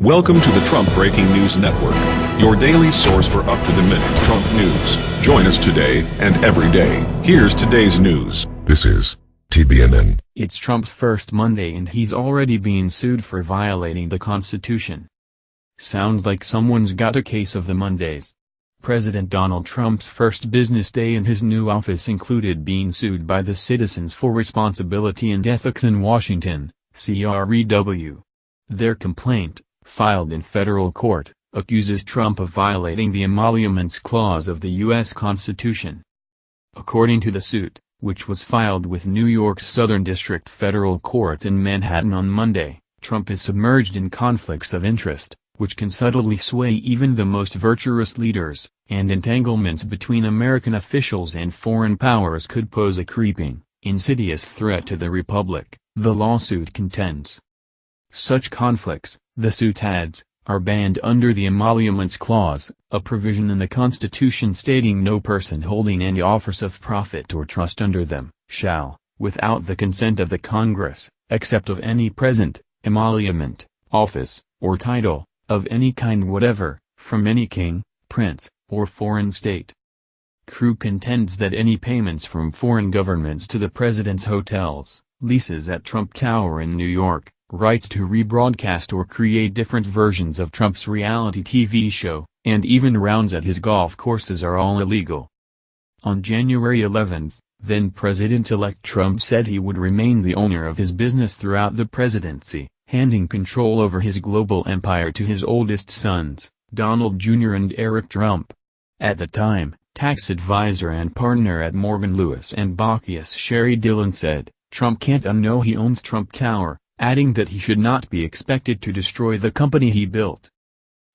Welcome to the Trump Breaking News Network, your daily source for up-to-the-minute Trump news. Join us today and every day. Here's today's news. This is TBNN. It's Trump's first Monday and he's already being sued for violating the Constitution. Sounds like someone's got a case of the Mondays. President Donald Trump's first business day in his new office included being sued by the Citizens for Responsibility and Ethics in Washington, CREW. Their complaint, filed in federal court, accuses Trump of violating the Emoluments Clause of the U.S. Constitution. According to the suit, which was filed with New York's Southern District Federal Court in Manhattan on Monday, Trump is submerged in conflicts of interest, which can subtly sway even the most virtuous leaders, and entanglements between American officials and foreign powers could pose a creeping, insidious threat to the republic, the lawsuit contends. Such conflicts, the suit adds, are banned under the Emoluments Clause, a provision in the Constitution stating no person holding any office of profit or trust under them, shall, without the consent of the Congress, except of any present, emolument, office, or title, of any kind whatever, from any king, prince, or foreign state. CREW contends that any payments from foreign governments to the president's hotels, leases at Trump Tower in New York, rights to rebroadcast or create different versions of Trump's reality TV show, and even rounds at his golf courses are all illegal. On January 11, then-President-elect Trump said he would remain the owner of his business throughout the presidency, handing control over his global empire to his oldest sons, Donald Jr. and Eric Trump. At the time, tax advisor and partner at Morgan Lewis and Bockius Sheri Dillon said, Trump can't unknow he owns Trump Tower, adding that he should not be expected to destroy the company he built.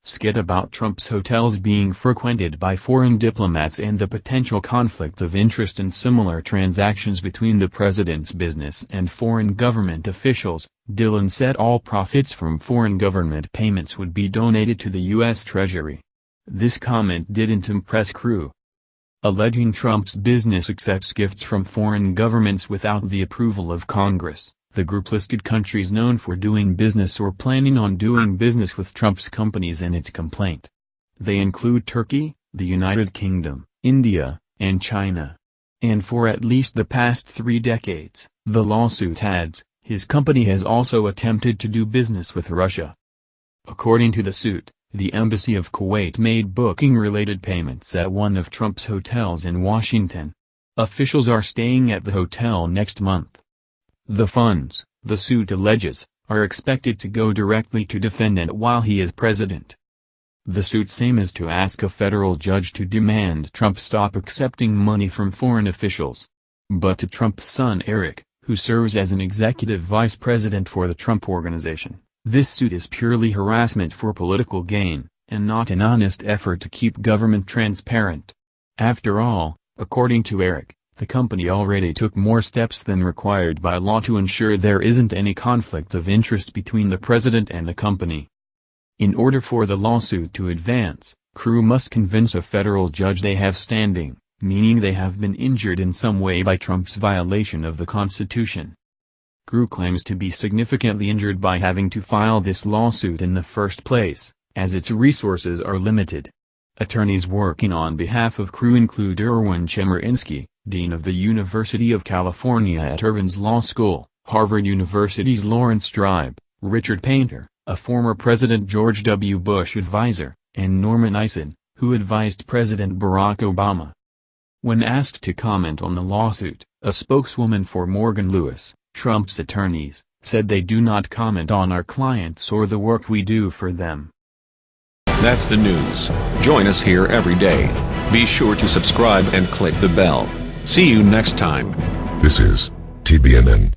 Skit about Trump's hotels being frequented by foreign diplomats and the potential conflict of interest in similar transactions between the president's business and foreign government officials, Dillon said all profits from foreign government payments would be donated to the U.S. Treasury. This comment didn't impress CREW. Alleging Trump's business accepts gifts from foreign governments without the approval of Congress. The group listed countries known for doing business or planning on doing business with Trump's companies in its complaint. They include Turkey, the United Kingdom, India, and China. And for at least the past three decades, the lawsuit adds, his company has also attempted to do business with Russia. According to the suit, the Embassy of Kuwait made booking-related payments at one of Trump's hotels in Washington. Officials are staying at the hotel next month. The funds, the suit alleges, are expected to go directly to defendant while he is president. The suit's aim is to ask a federal judge to demand Trump stop accepting money from foreign officials. But to Trump's son Eric, who serves as an executive vice president for the Trump Organization, this suit is purely harassment for political gain, and not an honest effort to keep government transparent. After all, according to Eric, the company already took more steps than required by law to ensure there isn't any conflict of interest between the president and the company. In order for the lawsuit to advance, CREW must convince a federal judge they have standing, meaning they have been injured in some way by Trump's violation of the Constitution. CREW claims to be significantly injured by having to file this lawsuit in the first place, as its resources are limited. Attorneys working on behalf of CREW include Erwin Chemerinsky, Dean of the University of California at Irvine's Law School, Harvard University's Laurence Tribe, Richard Painter, a former President George W. Bush advisor, and Norman Eisen, who advised President Barack Obama. When asked to comment on the lawsuit, a spokeswoman for Morgan Lewis, Trump's attorneys, said they do not comment on our clients or the work we do for them. That's the news. Join us here every day. Be sure to subscribe and click the bell. See you next time. This is TBNN.